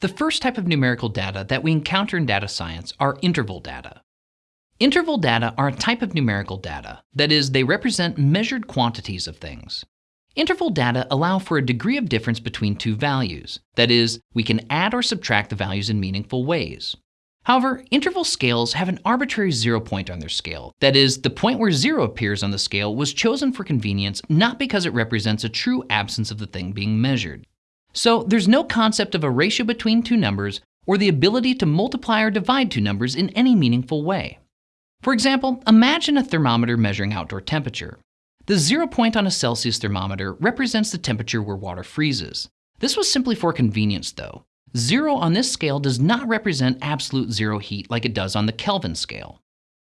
The first type of numerical data that we encounter in data science are interval data. Interval data are a type of numerical data, that is, they represent measured quantities of things. Interval data allow for a degree of difference between two values, that is, we can add or subtract the values in meaningful ways. However, interval scales have an arbitrary zero point on their scale. That is, the point where zero appears on the scale was chosen for convenience not because it represents a true absence of the thing being measured. So there's no concept of a ratio between two numbers or the ability to multiply or divide two numbers in any meaningful way. For example, imagine a thermometer measuring outdoor temperature. The zero point on a Celsius thermometer represents the temperature where water freezes. This was simply for convenience though. Zero on this scale does not represent absolute zero heat like it does on the Kelvin scale.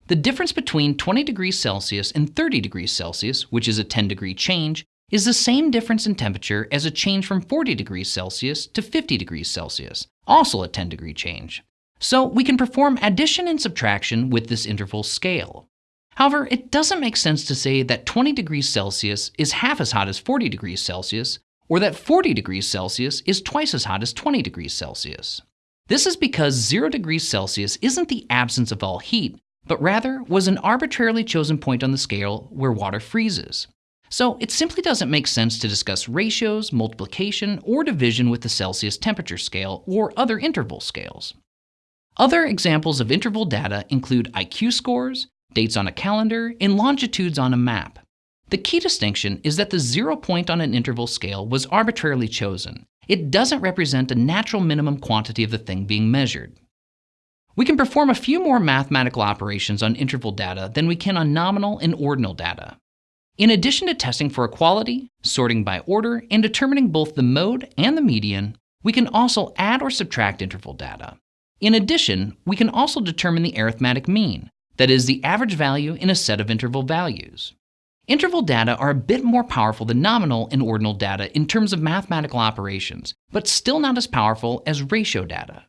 The difference between 20 degrees Celsius and 30 degrees Celsius, which is a 10 degree change, is the same difference in temperature as a change from 40 degrees Celsius to 50 degrees Celsius, also a 10 degree change. So we can perform addition and subtraction with this interval scale. However, it doesn't make sense to say that 20 degrees Celsius is half as hot as 40 degrees Celsius, or that 40 degrees Celsius is twice as hot as 20 degrees Celsius. This is because 0 degrees Celsius isn't the absence of all heat, but rather was an arbitrarily chosen point on the scale where water freezes. So it simply doesn't make sense to discuss ratios, multiplication, or division with the Celsius temperature scale or other interval scales. Other examples of interval data include IQ scores, dates on a calendar, and longitudes on a map. The key distinction is that the zero point on an interval scale was arbitrarily chosen. It doesn't represent a natural minimum quantity of the thing being measured. We can perform a few more mathematical operations on interval data than we can on nominal and ordinal data. In addition to testing for equality, sorting by order, and determining both the mode and the median, we can also add or subtract interval data. In addition, we can also determine the arithmetic mean, that is, the average value in a set of interval values. Interval data are a bit more powerful than nominal and ordinal data in terms of mathematical operations, but still not as powerful as ratio data.